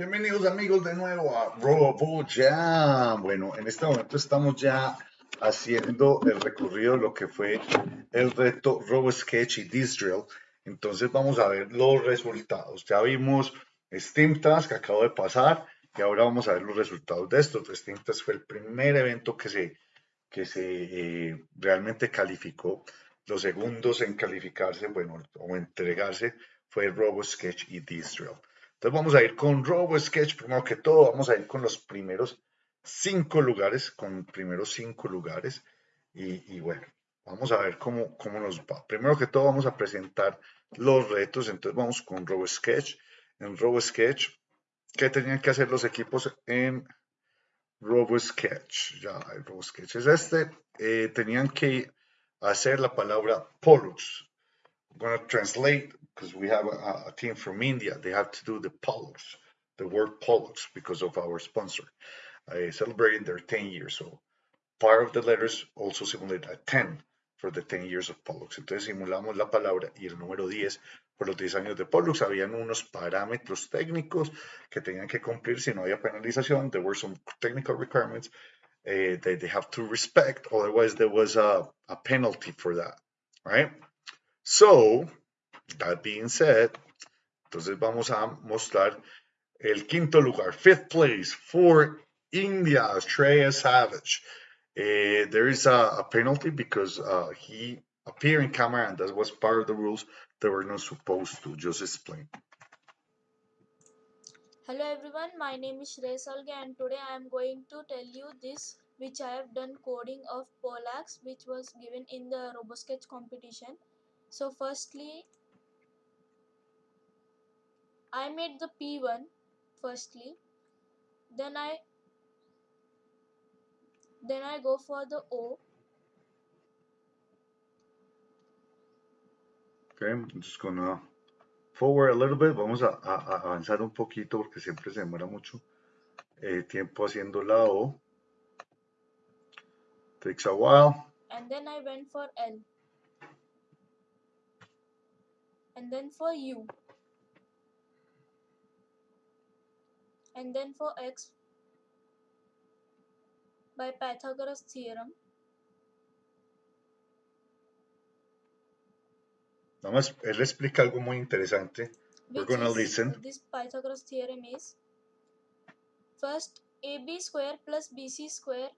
Bienvenidos amigos de nuevo a RoboJam. Bueno, en este momento estamos ya haciendo el recorrido de lo que fue el reto RoboSketch y Disdrill. Entonces vamos a ver los resultados. Ya vimos Steam Task acabo de pasar y ahora vamos a ver los resultados de esto. Steam Task fue el primer evento que se, que se eh, realmente calificó. Los segundos en calificarse, bueno, o entregarse fue RoboSketch y Disdrill. Entonces vamos a ir con RoboSketch, primero que todo, vamos a ir con los primeros cinco lugares, con primeros cinco lugares. Y, bueno, vamos a ver cómo, cómo nos va. Primero que todo vamos a presentar los retos, entonces vamos con RoboSketch. En RoboSketch, ¿qué tenían que hacer los equipos en RoboSketch? Ya, el RoboSketch es este. Eh, tenían que hacer la palabra Pollux. I'm going to translate because we have a, a, team from India. They have to do the Pollux, the word Pollux, because of our sponsor, uh, celebrating their 10 years. So part of the letters also simulate a 10 for the 10 years of Pollux. Entonces simulamos la palabra y el número 10 por los 10 años de Pollux. Habían unos parámetros técnicos que tenían que cumplir si no había penalización. There were some technical requirements uh, that they have to respect. Otherwise, there was a, a penalty for that, right? So, That being said, entonces vamos a mostrar el quinto lugar, fifth place for India, Shreya Savage. Uh, there is a, a, penalty because uh, he appeared in camera and that was part of the rules they were not supposed to. Just explain. Hello everyone, my name is Shrey Salge and today I am going to tell you this which I have done coding of Polax which was given in the RoboSketch competition. So firstly I made the P1 firstly then I then I go for the O Okay, I'm just gonna forward a little bit. Vamos a, a, a avanzar un poquito porque siempre se demora mucho eh, tiempo haciendo la O. Takes a while. and then I went for L and then for U and then for x. By Pythagoras theorem. Vamos, él explica algo muy interesante. We're gonna listen. this Pythagoras theorem is first AB square plus BC square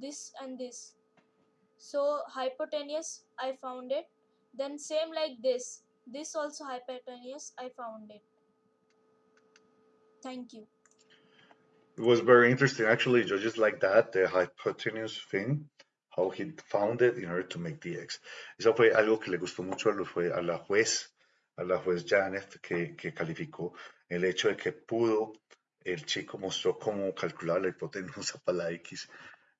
this and this. So hypotenuse I found it. Then same like this this also hypotenuse I found it thank you It was very interesting, actually, just like that, the hypotenuse thing, how he found it in order to make the X. Eso fue algo que le gustó mucho a, la juez, a la juez Janet, que, que calificó el hecho de que pudo, el chico mostró cómo calcular la hipotenusa para la X.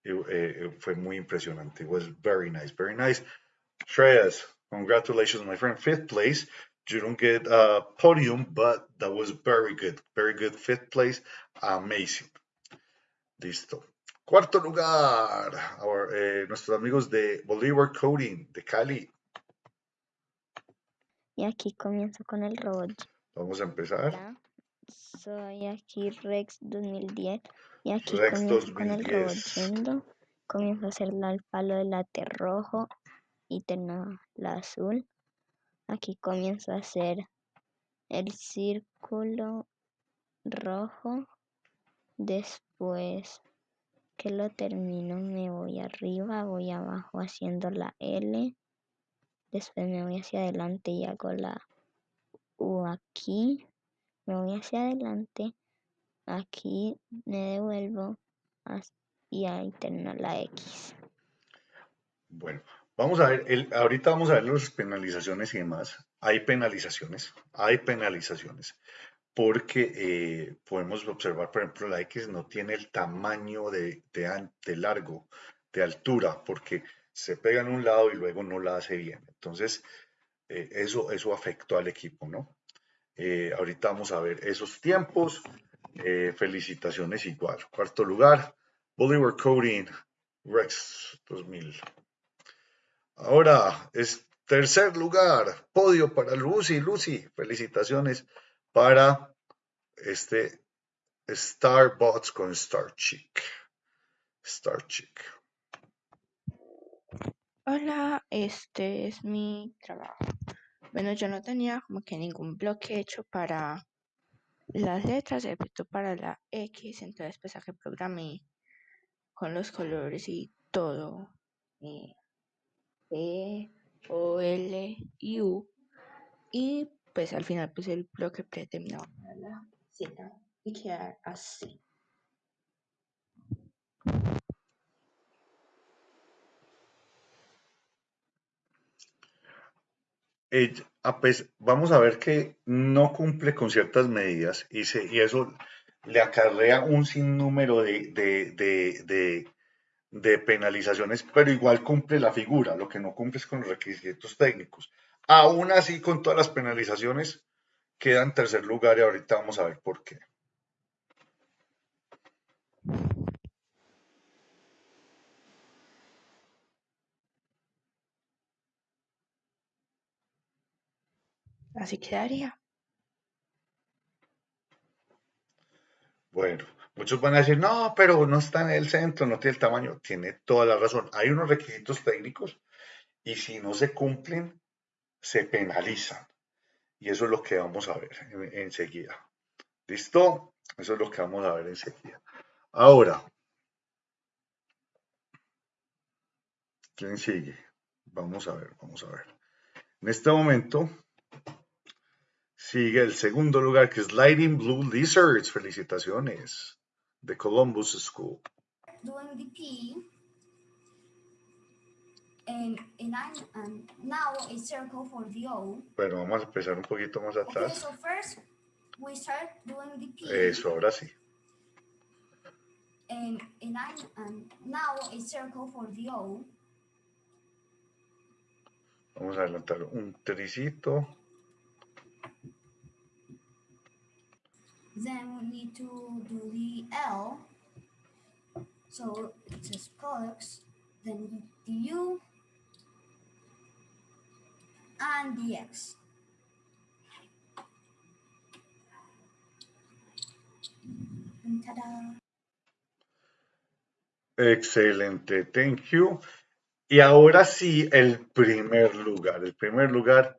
Eh, eh, fue muy impresionante. It was very nice, very nice. Shreyas, congratulations, my friend. Fifth place. You don't get a podium, but that was very good. Very good. Fifth place. Amazing. Listo. Cuarto lugar. Our, eh, nuestros amigos de Bolívar Coding, de Cali. Y aquí comienzo con el robot. Vamos a empezar. Soy aquí Rex 2010 y aquí Rex comienzo con el robot 2010. yendo. Comienzo a hacer la- el palo de late rojo y tengo la azul. Aquí comienzo a hacer el círculo rojo. Después que lo termino me voy arriba, voy abajo haciendo la L. Después me voy hacia adelante y hago la U aquí. Me voy hacia adelante. Aquí me devuelvo y ahí termino la X. Bueno, vamos a ver, el- ahorita vamos a ver las penalizaciones y demás. Hay penalizaciones, hay penalizaciones, porque eh, podemos observar, por ejemplo, la X no tiene el tamaño de, de, de largo, de altura, porque se pega en un lado y luego no la hace bien. Entonces, eh, eso, eso afectó al equipo, ¿no? Eh, ahorita vamos a ver esos tiempos. Felicitaciones igual. Cuarto lugar, Bolivar Coding, Rex 2000. Ahora es tercer lugar, podio para Lucy. Lucy, felicitaciones para este Starbots con Star Chick. Hola, este es mi trabajo. Bueno, yo no tenía como que ningún bloque hecho para las letras, excepto para la X, entonces pues que programé con los colores y todo. Eh, P, O, L y U. Y pues al final puse el bloque predeterminado para la Z y queda así. vamos a ver que no cumple con ciertas medidas y, y eso le acarrea un sinnúmero de, de, de, penalizaciones, pero igual cumple la figura, lo que no cumple es con los requisitos técnicos. Aún así, con todas las penalizaciones, queda en tercer lugar y ahorita vamos a ver por qué. Así quedaría. Bueno, muchos van a decir, no, pero no está en el centro, no tiene el tamaño. Tiene toda la razón. Hay unos requisitos técnicos y si no se cumplen, se penalizan. Y eso es lo que vamos a ver enseguida. ¿Listo? Eso es lo que vamos a ver enseguida. Ahora, ¿quién sigue? Vamos a ver, vamos a ver. En este momento Sigue el segundo lugar que es Lighting Blue Lizards. Felicitaciones de Columbus School. Doing the P and, and, and now a circle for the O. Bueno, vamos a empezar un poquito más atrás. Okay, so first we start doing the P. Eso, ahora sí. And, and, and now a circle for the O. Vamos a adelantar un tricito. Then we need to do the L. So it says products, then the U and the X. Ta-da! Excelente, thank you. Y ahora sí, el primer lugar. El primer lugar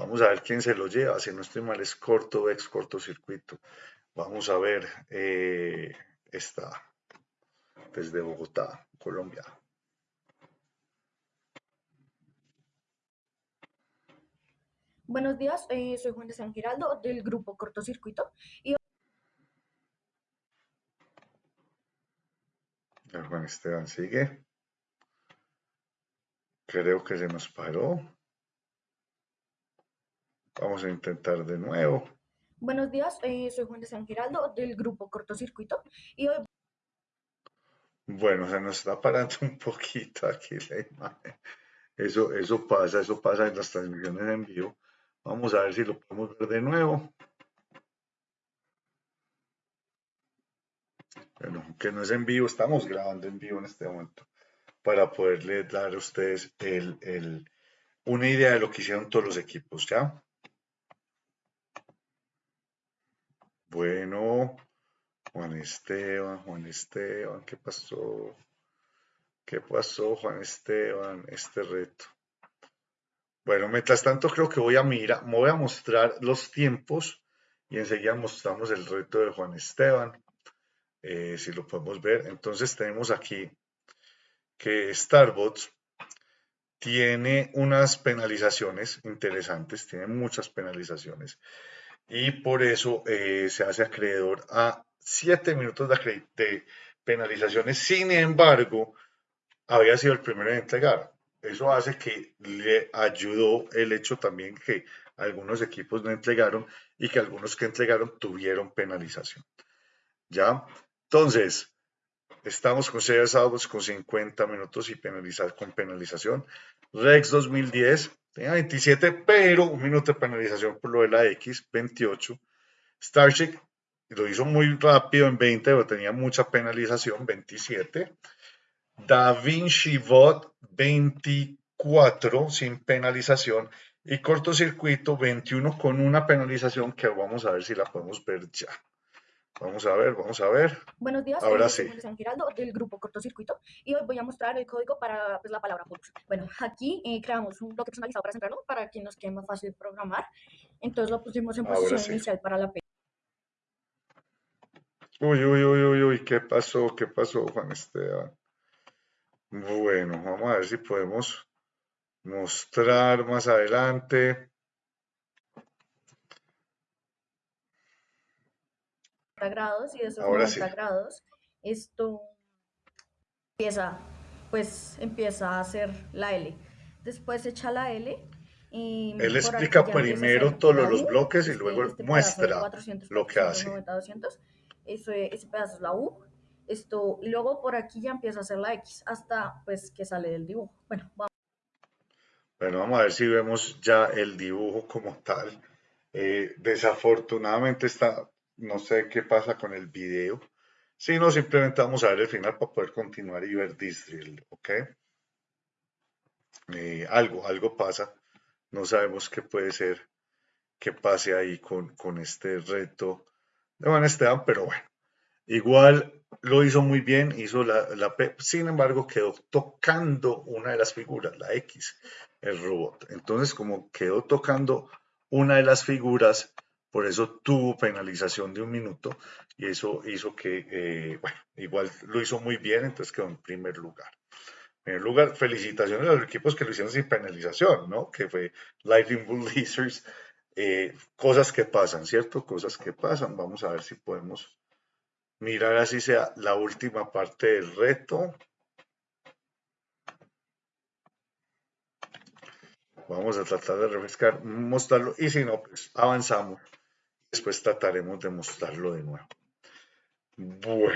Vamos a ver quién se lo lleva. Si no estoy mal, es corto ex cortocircuito. Vamos a ver. Eh, esta desde Bogotá, Colombia. Buenos días, eh, soy Juan de San Giraldo del grupo Cortocircuito. Y... Juan Esteban sigue. Creo que se nos paró. Vamos a intentar de nuevo. Buenos días, eh, soy Juan de San Giraldo del grupo Cortocircuito y hoy... Bueno, se nos está parando un poquito aquí la imagen. Eso, eso pasa, eso pasa en las transmisiones en vivo. Vamos a ver si lo podemos ver de nuevo. Bueno, que no es en vivo, estamos grabando en vivo en este momento para poderle dar a ustedes el, el, una idea de lo que hicieron todos los equipos, ¿ya? Bueno, Juan Esteban, Juan Esteban, ¿qué pasó? ¿Qué pasó, Juan Esteban? Este reto. Bueno, mientras tanto creo que voy a mirar, me voy a mostrar los tiempos y enseguida mostramos el reto de Juan Esteban, eh, si lo podemos ver. Entonces tenemos aquí que Starbots tiene unas penalizaciones interesantes, tiene muchas penalizaciones y por eso eh, se hace acreedor a 7 minutos de, penalizaciones. Sin embargo, había sido el primero en entregar. Eso hace que le ayudó el hecho también que algunos equipos no entregaron y que algunos que entregaron tuvieron penalización. ¿Ya? Entonces, estamos con 6 sábados con 50 minutos y penalizar con penalización. Rex 2010 tenía 27, pero un minuto de penalización por lo de la X, 28. Starship lo hizo muy rápido en 20, pero tenía mucha penalización, 27. Da Vinci Bot, 24 sin penalización. Y cortocircuito, 21 con una penalización que vamos a ver si la podemos ver ya. Vamos a ver, vamos a ver. Buenos días, Ahora eh, soy sí. San Giraldo del grupo Cortocircuito y hoy voy a mostrar el código para pues, la palabra Polux. Bueno, aquí eh, creamos un bloque personalizado para centrarnos para que nos quede más fácil programar. Entonces lo pusimos en Ahora posición sí. inicial para la P. Uy, uy, uy, uy, uy, ¿qué pasó? ¿Qué pasó, Juan Esteban? Bueno, vamos a ver si podemos mostrar más adelante. Grados y de esos Ahora 90 sí. grados esto empieza pues empieza a hacer la L después echa la L y Él explica primero todos los bloques y luego este muestra 400, lo que 400, hace. 90, 200 eso es- ese pedazo es la U esto y luego por aquí ya empieza a hacer la X hasta pues que sale del dibujo bueno vamos Bueno, vamos a ver si vemos ya el dibujo como tal. Eh, desafortunadamente está, no sé qué pasa con el video. Si no, simplemente vamos a ver el final para poder continuar y ver this ¿ok? Eh, algo, algo pasa. No sabemos qué puede ser que pase ahí con, con este reto de Juan Esteban, pero bueno. Igual lo hizo muy bien, hizo la, la sin embargo quedó tocando una de las figuras, la X, el robot. Entonces, como quedó tocando una de las figuras, por eso tuvo penalización de un minuto y eso hizo que, eh, bueno, igual lo hizo muy bien, entonces quedó en primer lugar. En primer lugar, felicitaciones a los equipos que lo hicieron sin penalización, ¿no? Que fue Lightning Bull Lasers, eh, cosas que pasan, ¿cierto? Cosas que pasan. Vamos a ver si podemos mirar así sea la última parte del reto. Vamos a tratar de refrescar, mostrarlo y si no, pues avanzamos. Después trataremos de mostrarlo de nuevo. Bueno.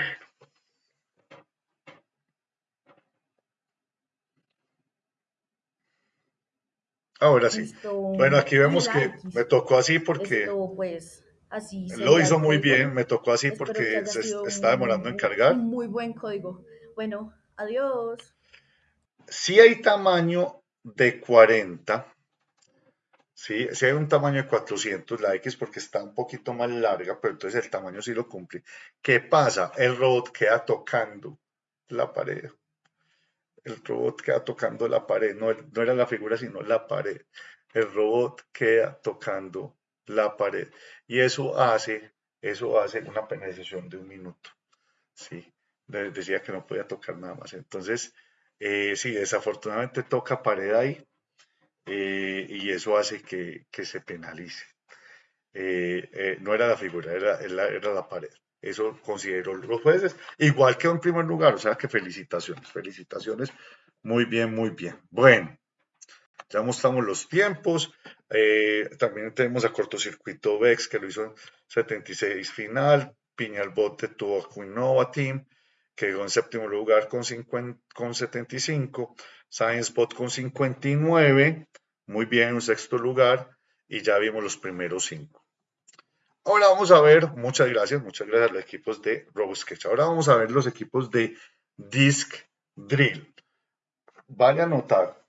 Ahora sí. esto Bueno, aquí vemos que me tocó así porque esto pues así lo hizo muy bien, me tocó así Espero porque se está demorando en cargar. Muy buen código. Bueno, adiós. Si hay tamaño de 40, ¿sí? Si hay un tamaño de 400, la X porque está un poquito más larga, pero entonces el tamaño sí lo cumple. ¿Qué pasa? El robot queda tocando la pared. El robot queda tocando la pared, no, no era la figura, sino la pared. El robot queda tocando la pared. Y eso hace, eso hace una penalización de un minuto. ¿sí? De- Decía que no podía tocar nada más. Entonces, eh, sí, desafortunadamente toca pared ahí eh, y eso hace que, que se penalice. Eh, eh, no era la figura, era, era, la pared. Eso consideró los jueces. Igual quedó en primer lugar, o sea que felicitaciones, felicitaciones. Muy bien, muy bien. Bueno, ya mostramos los tiempos. También tenemos a cortocircuito Vex que lo hizo en 76 final. Piñalbote tuvo a Quinova Team que quedó en séptimo lugar con, 50, con 75. ScienceBot con 59. Muy bien, en un sexto lugar. Y ya vimos los primeros cinco. Ahora vamos a ver, muchas gracias, muchas gracias a los equipos de RoboSketch. Ahora vamos a ver los equipos de Disk Drill. Vaya a notar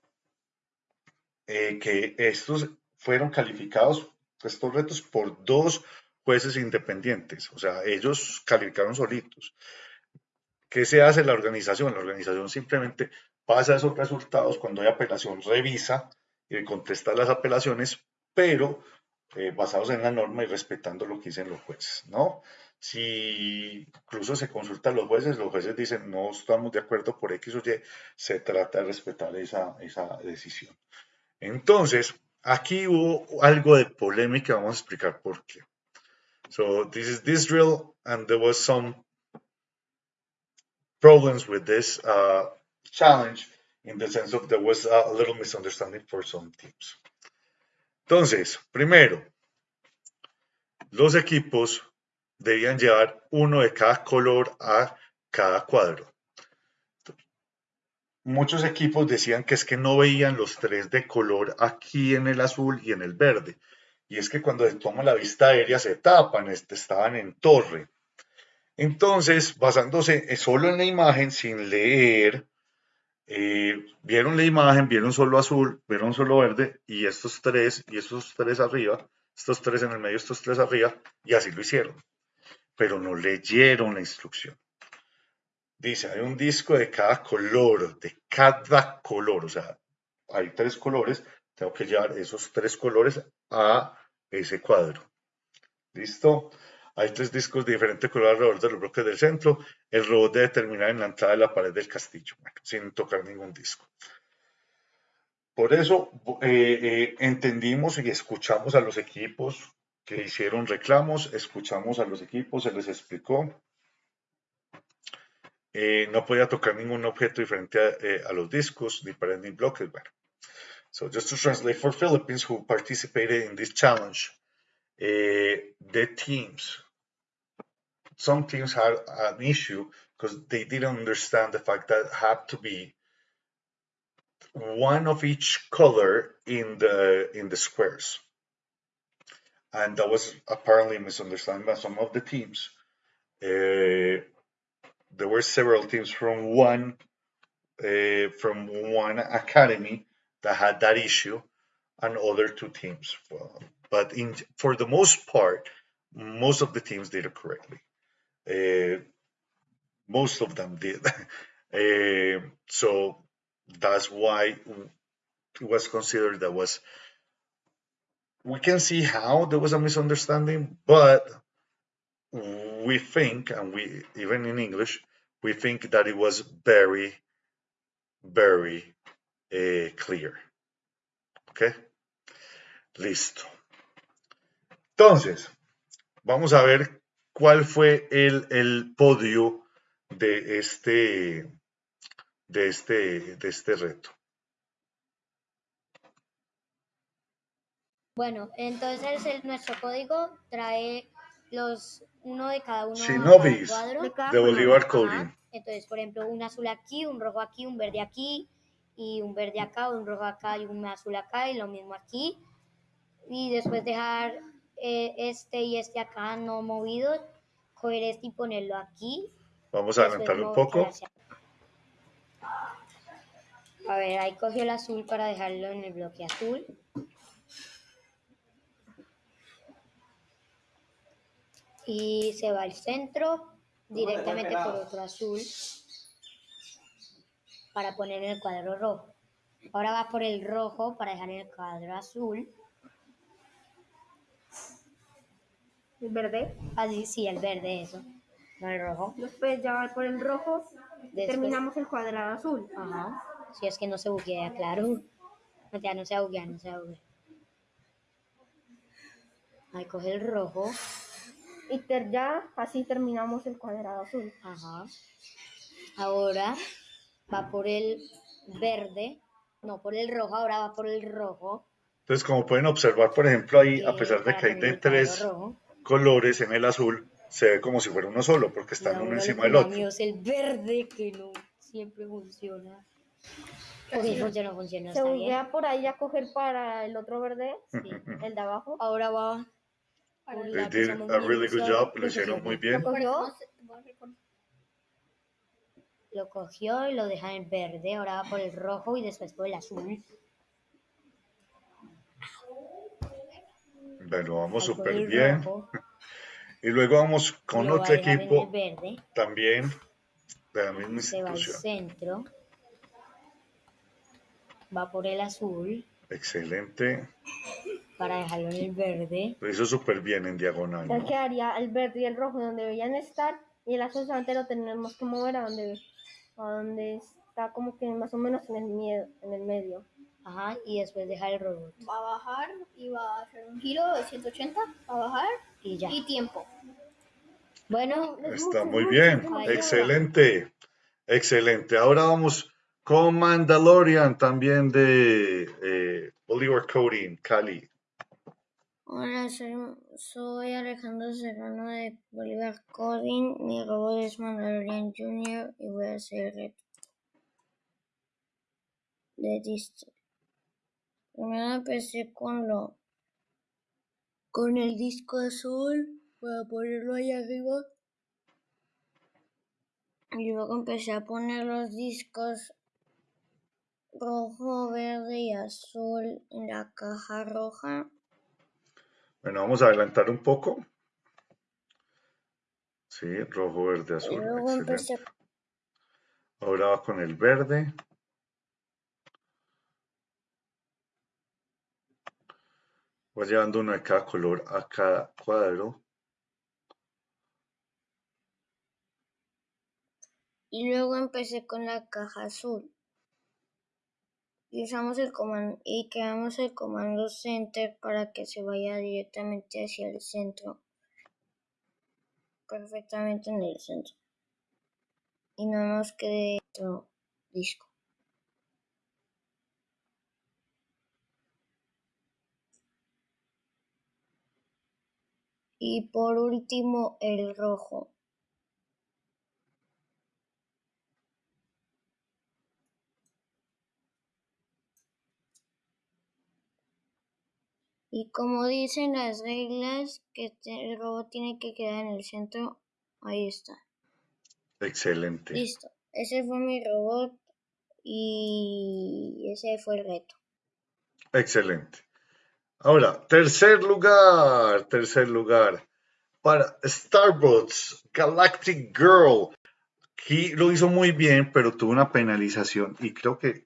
eh, que estos fueron calificados, estos retos, por dos jueces independientes. O sea, ellos calificaron solitos. ¿Qué se hace la organización? La organización simplemente pasa esos resultados cuando hay apelación, revisa y contesta las apelaciones, pero eh, basados en la norma y respetando lo que dicen los jueces, ¿no? Si incluso se consulta a los jueces, los jueces dicen no estamos de acuerdo por X o Y, se trata de respetar esa, esa decisión. Entonces, aquí hubo algo de polémica, vamos a explicar por qué. So, this is this drill, and there was some problems with this uh, challenge in the sense of there was a little misunderstanding for some teams. Entonces, primero, los equipos debían llevar uno de cada color a cada cuadro. Muchos equipos decían que es que no veían los tres de color aquí en el azul y en el verde. Y es que cuando se toma la vista aérea se tapan, este, estaban en torre. Entonces, basándose solo en la imagen, sin leer, eh, vieron la imagen, vieron solo azul, vieron solo verde, y estos tres, y estos tres arriba, estos tres en el medio, estos tres arriba, y así lo hicieron. pero no leyeron la instrucción. Dice, hay un disco de cada color, de cada color, o sea, hay tres colores, tengo que llevar esos tres colores a ese cuadro. ¿Listo? Hay tres discos de diferente color alrededor de los bloques del centro. El robot debe terminar en la entrada de la pared del castillo, sin tocar ningún disco. Por eso eh, eh, entendimos y escuchamos a los equipos que hicieron reclamos, escuchamos a los equipos, se les explicó. Eh, no podía tocar ningún objeto diferente a, a los discos, ni pared ni bloques. Bueno, so just to translate for Philippines who participated in this challenge, the teams, some teams had an issue because they didn't understand the fact that had to be one of each color in the in the squares. And that was apparently a misunderstanding by some of the teams. Uh, there were several teams from one uh, from one academy that had that issue and other two teams. But in for the most part most of the teams did it correctly uh, most of them did. Uh, so that's why it was considered that was we can see how there was a misunderstanding but we think and we even in english we think that it was very very uh, clear. Ok listo. Entonces vamos a ver cuál fue el, el podio de este de este, de este reto. Bueno, entonces el, nuestro código trae los uno de cada uno Shinobi's cuadro. de Bolívar Ajá. Coding. Entonces, por ejemplo, un azul aquí, un rojo aquí, un verde aquí, y un verde acá, un rojo acá y un azul acá, y lo mismo aquí. Y después dejar eh, este y este acá no movidos, coger este y ponerlo aquí. Vamos a adelantarlo un poco. hacia- A ver, ahí cogió el azul para dejarlo en el bloque azul. Y se va al centro directamente por otro azul para poner en el cuadro rojo. Ahora va por el rojo para dejar en el cuadro azul. El verde. Así, sí, el verde, eso. No el rojo. Después ya va por el rojo. Después- Terminamos el cuadrado azul. Ajá. Si es que no se buguea, claro. No, ya no se buguea, no se buguea. Ahí coge el rojo. Y ter- ya así terminamos el cuadrado azul. Ajá. Ahora va por el verde. No, por el rojo. Ahora va por el rojo. Entonces, como pueden observar, por ejemplo, ahí, a pesar de que hay de tres rojo. Colores en el azul, se ve como si fuera uno solo, porque están uno encima del otro. es el verde que no siempre funciona. Ok, funciona, funciona. Se buguea por ahí a coger para el otro verde, Sí. el de abajo. Ahora va. They did a really good minuciosa. job, lo hicieron muy bien. Lo cogió. Lo cogió y lo deja en verde. Ahora va por el rojo y después por el azul. Bueno, vamos súper bien. rojo, Y luego vamos con otro equipo verde. también de la misma Se va al institución. centro. Va por el azul Excelente. para dejarlo en el verde. Lo hizo súper bien en diagonal. Ya ¿no? quedaría el verde y el rojo donde deberían estar y el azul solamente lo tenemos que mover a donde, a donde está como que más o menos en el, mie- en el medio. Ajá, y después deja el robot. Va a bajar y va a hacer un giro de 180, va a bajar Y ya. y tiempo. Bueno, Está muy bien. Excelente. Excelente. Ahora vamos con Mandalorian también de eh, Bolívar Coding, Cali. Hola, soy, soy Alejandro Serrano de Bolívar Coding. Mi robot es Mandalorian Junior y voy a hacer el reto de. Primero empecé con lo con el disco azul para ponerlo ahí arriba. Y luego empecé a poner los discos rojo, verde y azul en la caja roja. Bueno, vamos a adelantar un poco. Sí, rojo, verde, Y azul. luego Excelente. empecé Ahora va con el verde. Va llevando uno de cada color a cada cuadro. y luego empecé con la caja azul. Y usamos el comando y creamos el comando center para que se vaya directamente hacia el centro. Perfectamente en el centro. Y no nos quede otro disco. Y por último el rojo. Y como dicen las reglas, que el robot tiene que quedar en el centro, ahí está. Excelente. Listo. Ese fue mi robot y ese fue el reto. Excelente. Ahora, tercer lugar, tercer lugar para Starbucks Galactic Girl. Aquí lo hizo muy bien, pero tuvo una penalización y creo que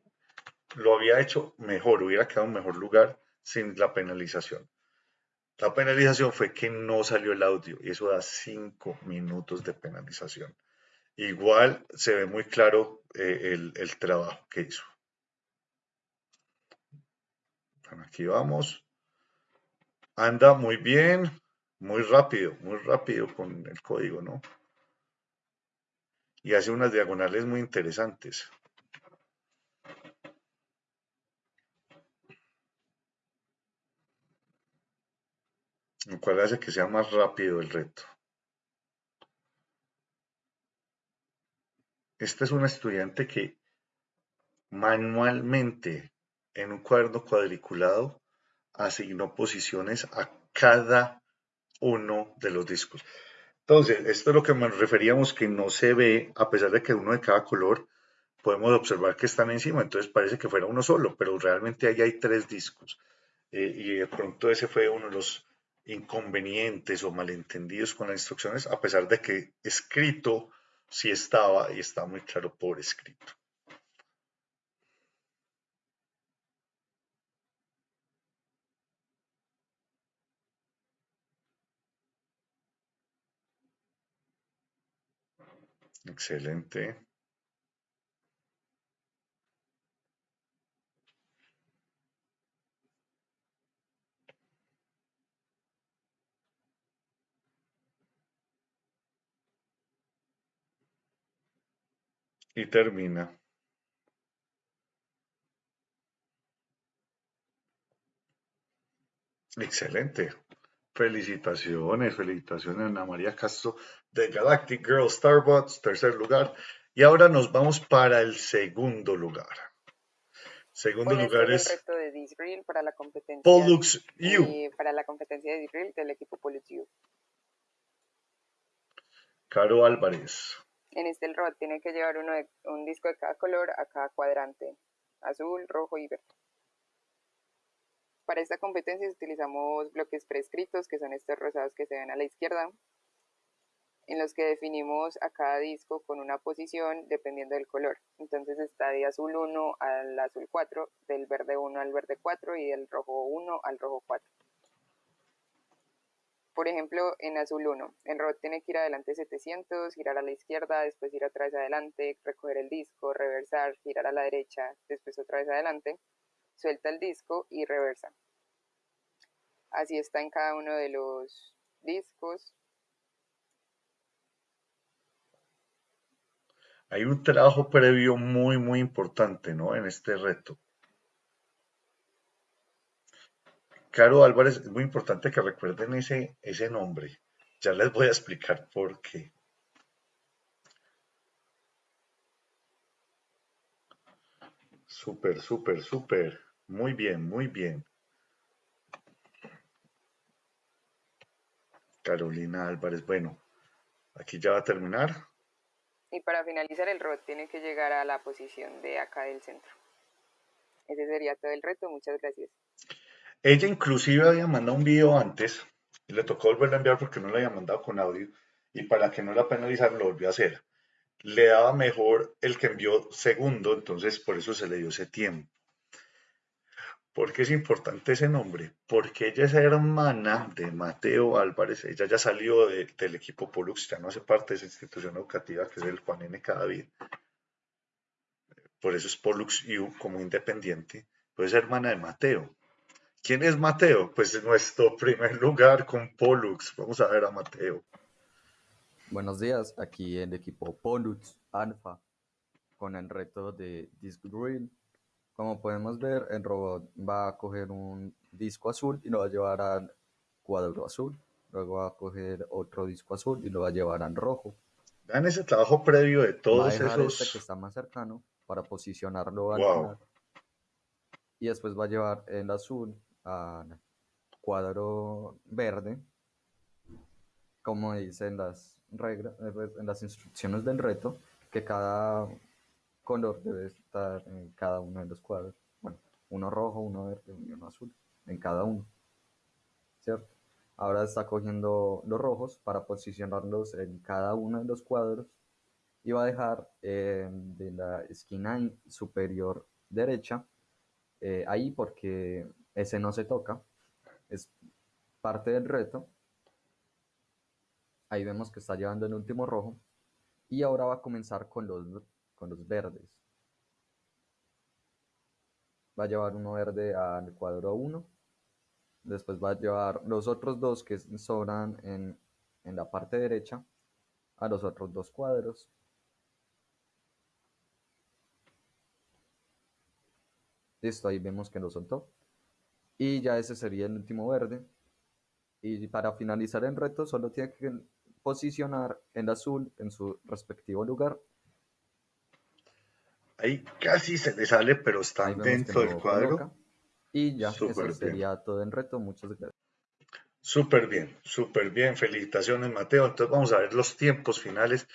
lo había hecho mejor, hubiera quedado en mejor lugar sin la penalización. La penalización fue que no salió el audio y eso da cinco minutos de penalización. Igual se ve muy claro eh, el, trabajo que hizo. Aquí vamos. Anda muy bien, muy rápido, muy rápido con el código, ¿no? Y hace unas diagonales muy interesantes. Lo cual hace que sea más rápido el reto. Esta es una estudiante que manualmente en un cuaderno cuadriculado asignó posiciones a cada uno de los discos. Entonces, esto es lo que nos referíamos que no se ve, a pesar de que uno de cada color, podemos observar que están encima, entonces parece que fuera uno solo, pero realmente ahí hay tres discos. Eh, y de pronto ese fue uno de los inconvenientes o malentendidos con las instrucciones, a pesar de que escrito sí estaba y está muy claro por escrito. Excelente. Y termina. Excelente. Felicitaciones, felicitaciones Ana María Castro de Galactic Girl Starbucks, tercer lugar. Y ahora nos vamos para el segundo lugar. Segundo Bueno, este lugar es el es reto de Disreel para la competencia Pollux U. y para la competencia de Disreel del equipo Pollux U. Caro Álvarez. En este el robot tiene que llevar uno de- un disco de cada color a cada cuadrante, azul, rojo y verde. Para esta competencia utilizamos bloques prescritos, que son estos rosados que se ven a la izquierda, en los que definimos a cada disco con una posición dependiendo del color. Entonces está de azul 1 al azul 4, del verde 1 al verde 4 y del rojo 1 al rojo 4. Por ejemplo, en azul 1, el robot tiene que ir adelante 700, girar a la izquierda, después ir vez adelante, recoger el disco, reversar, girar a la derecha, después otra vez adelante, suelta el disco y reversa. Así está en cada uno de los discos. Hay un trabajo previo muy, muy importante, ¿no? En este reto. Caro Álvarez, es muy importante que recuerden ese, ese nombre. Ya les voy a explicar por qué. Súper, súper, súper. Muy bien, muy bien. Carolina Álvarez, bueno, aquí ya va a terminar. Y para finalizar el robot tiene que llegar a la posición de acá del centro. Ese sería todo el reto. Muchas gracias. Ella inclusive había mandado un video antes y le tocó volverlo a enviar porque no lo había mandado con audio y para que no la penalizaran lo volvió a hacer. Le daba mejor el que envió segundo, entonces por eso se le dio ese tiempo. ¿Por qué es importante ese nombre? Porque ella es hermana de Mateo Álvarez, ella ya salió del equipo Pollux, ya no hace parte de esa institución educativa que es el Juan N. Cadavid. Por eso es Pollux U como independiente, pues es hermana de Mateo. ¿Quién es Mateo? Pues nuestro primer lugar con Pollux. Vamos a ver a Mateo. Buenos días, aquí en el equipo Pollux Alpha con el reto de Disc como podemos ver, el robot va a coger un disco azul y lo va a llevar al cuadro azul. Luego va a coger otro disco azul y lo va a llevar al rojo. Vean ese trabajo previo de todos va a dejar esos. Este que está más cercano para posicionarlo al Wow. Y después va a llevar el azul al cuadro verde. Como dicen las reglas, en las instrucciones del reto, que cada color debe en cada uno de los cuadros. Bueno, uno rojo, uno verde y uno azul en cada uno. ¿Cierto? Ahora está cogiendo los rojos para posicionarlos en cada uno de los cuadros y va a dejar eh, de la esquina in- superior derecha eh, ahí porque ese no se toca. Es parte del reto. Ahí vemos que está llevando el último rojo. Y ahora va a comenzar con los, con los verdes. Va a llevar uno verde al cuadro 1. Después va a llevar los otros dos que sobran en, en la parte derecha a los otros dos cuadros. Listo, ahí vemos que lo soltó. Y ya ese sería el último verde. Y para finalizar el reto solo tiene que posicionar el azul en su respectivo lugar. Ahí casi se le sale, pero están dentro del cuadro. coloca. Y ya, Súper eso bien. sería todo el reto. Muchas gracias. Súper bien, súper bien. Felicitaciones, Mateo. Entonces vamos a ver los tiempos finales.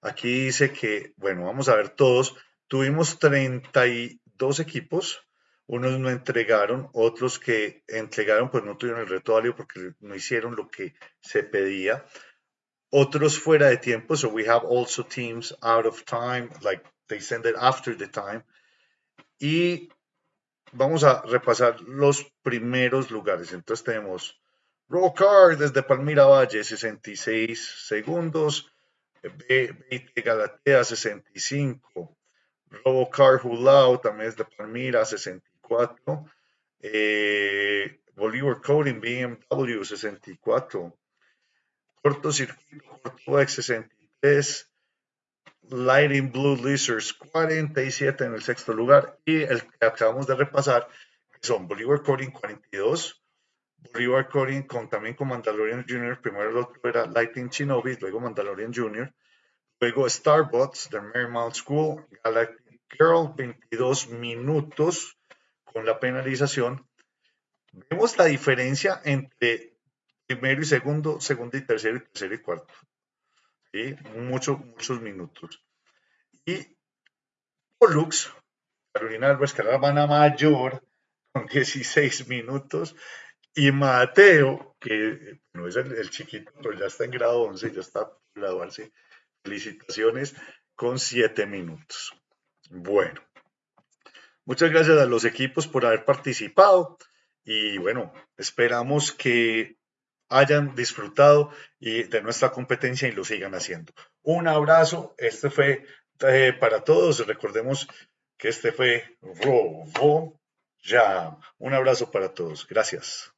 Aquí dice que, bueno, vamos a ver todos. Tuvimos 32 equipos. Unos no entregaron, otros que entregaron pues no tuvieron el reto válido porque no hicieron lo que se pedía. Otros fuera de tiempo, so we have also teams out of time, like they send it after the time. Y vamos a repasar los primeros lugares. Entonces tenemos Rocar desde Palmira Valle, 66 segundos. B20 Galatea, 65. Robocar Hulao, también es de Palmira, 64. Eh, Bolívar Coding, BMW, 64. Cortocircuito, Cortovex, 63. Lighting Blue Lizards, 47 en el sexto lugar. Y el que acabamos de repasar, que son Bolívar Coding, 42. Bolívar Coding con, también con Mandalorian Jr. Primero el otro era Lighting Shinobi, luego Mandalorian Jr. Luego Starbucks, The Marymount School, Galactic Girl, 22 minutos con la penalización. Vemos la diferencia entre primero y segundo, segundo y tercero, y tercero y cuarto. ¿Sí? Muchos, muchos minutos. Y Pollux, Carolina Álvarez, que era la hermana mayor, con 16 minutos. Y Mateo, que no es el, el chiquito, pero ya está en grado 11, ya está por graduarse. Felicitaciones con 7 minutos. Bueno, muchas gracias a los equipos por haber participado y bueno, esperamos que hayan disfrutado y de nuestra competencia y lo sigan haciendo. Un abrazo, este fue eh, para todos, recordemos que este fue Robo Jam. Un abrazo para todos, gracias.